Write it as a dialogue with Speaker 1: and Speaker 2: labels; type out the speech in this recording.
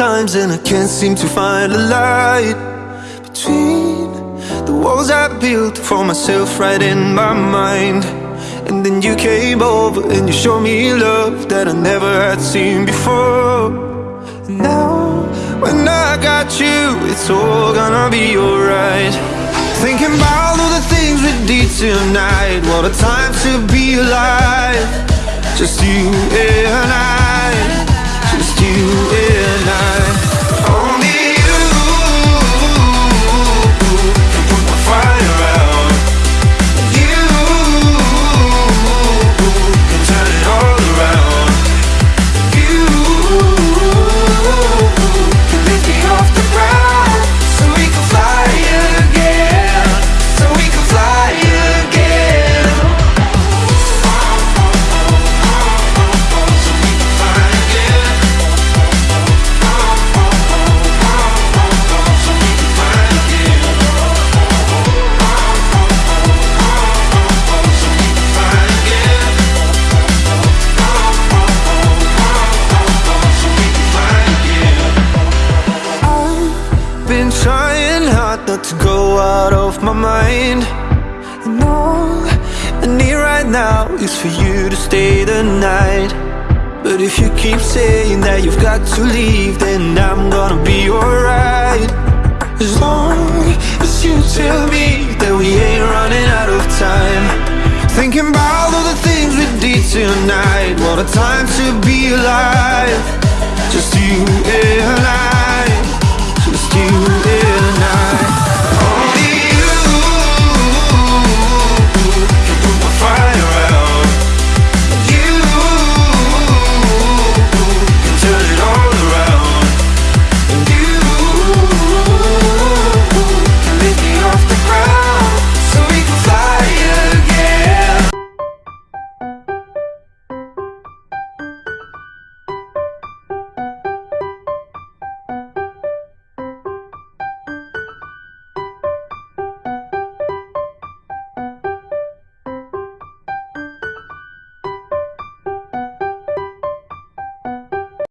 Speaker 1: times and I can't seem to find a light Between the walls I built for myself right in my mind. And then you came over and you showed me love that I never had seen before. And now, when I got you, it's all gonna be alright. Thinking about all the things we did tonight What a time to be alive. Just you and I. Just you and I Trying hard not to go out of my mind. And all I need right now is for you to stay the night. But if you keep saying that you've got to leave Then I'm gonna be alright. As long as you tell me that we ain't running out of time. Thinking about all the things we did tonight. What a time to be alive. Just you and you.